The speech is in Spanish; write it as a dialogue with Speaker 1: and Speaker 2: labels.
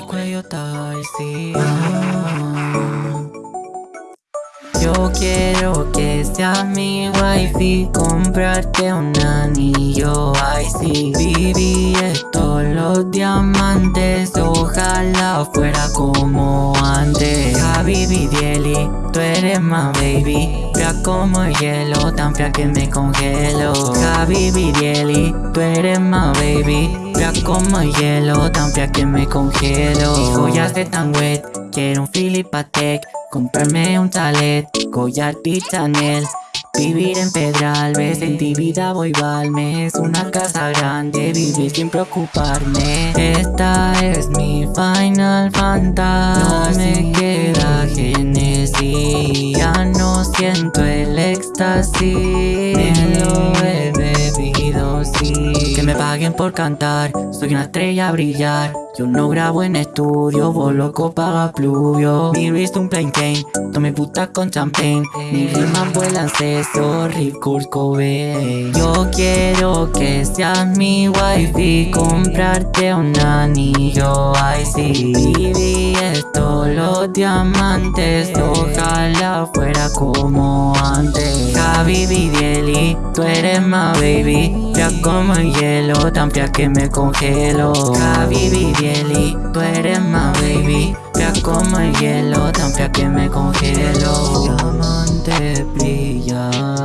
Speaker 1: mi cuello Yo quiero que seas mi wifi Comprarte un anillo. Icy Viví esto, los diamantes Ojalá fuera como antes. Habibi Dieli, tú eres más baby. Fría como el hielo, tan fría que me congelo. Habibi Dieli, tú eres más baby. Fría como el hielo, tan fría que me congelo. Hijo ya se tan wet, quiero un Philip Patek Comprarme un chalet, collar y Chanel Vivir en Pedralbes, en ti vida voy valme. Es una casa grande, vivir sin preocuparme. Esta es mi Final Fantasy No me queda Genesis. Ya no siento el éxtasis me paguen por cantar, soy una estrella a brillar. Yo no grabo en estudio, vos loco paga pluvio. Mi wrist un plain cane, tome puta con champagne. Mi rimas vuelan seso, Rip Kurt Cobain. Yo quiero que seas mi wifi Comprarte un anillo, ay sí. Viví esto, los diamantes Ojalá fuera como antes. Habibi Dieli, tú eres más baby. Ya como el hielo, tan fría que me congelo. Habibi Dieli, tú eres más baby. Fría como el hielo, tan fría que me congelo. Diamante brilla